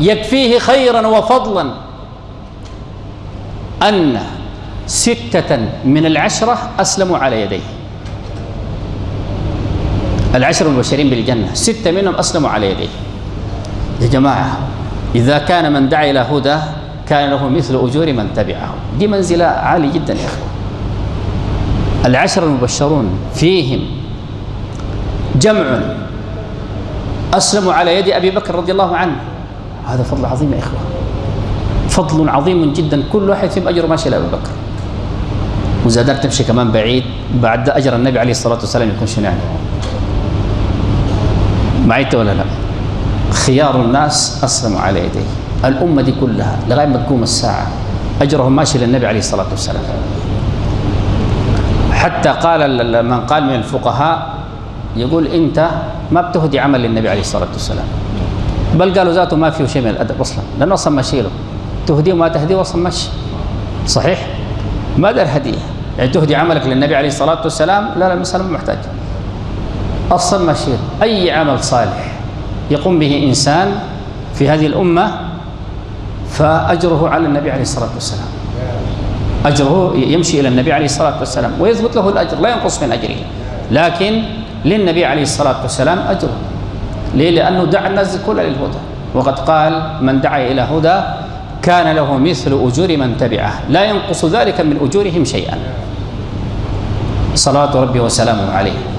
يكفيه خيرا وفضلا أن ستة من العشرة أسلموا على يديه. العشر المبشرين بالجنة ستة منهم أسلموا على يديه. يا جماعة إذا كان من دعا إلى هدى كان له مثل أجور من تبعه دي منزلة عالية جدا يا أخوة. العشر المبشرون فيهم جمع أسلموا على يد أبي بكر رضي الله عنه. هذا فضل عظيم يا إخوة. فضل عظيم جدا. كل واحد فيهم أجر ماشي لأبي بكر. وزادك تمشي كمان بعيد بعد أجر النبي عليه الصلاة والسلام يكون شنو يعني؟ معيت ولا لا؟ خيار الناس أسلموا على يديه. الأمة دي كلها لغاية ما تقوم الساعة. أجرهم ماشي للنبي عليه الصلاة والسلام. حتى قال من قال من الفقهاء يقول أنت ما بتهدي عمل للنبي عليه الصلاة والسلام. بل قالوا ذاته ما فيه شيء من الأدب أصلا لأنه أصلا ماشي له. تهديه وما تهديه أصلا ماشي صحيح؟ ما دار هدية. يعني تهدي عملك للنبي عليه الصلاة والسلام لا لا المسألة ما محتاج. أصلا ماشي له أي عمل صالح يقوم به إنسان في هذه الأمة فأجره على النبي عليه الصلاة والسلام. أجره يمشي إلى النبي عليه الصلاة والسلام ويثبت له الأجر لا ينقص من أجره. لكن للنبي عليه الصلاة والسلام أجر ليه؟ لأنه دعا الناس كلها للهدى. وقد قال من دعا إلى هدى كان له مثل أجور من تبعه. لا ينقص ذلك من أجورهم شيئا. صلاة ربي وسلامه عليه.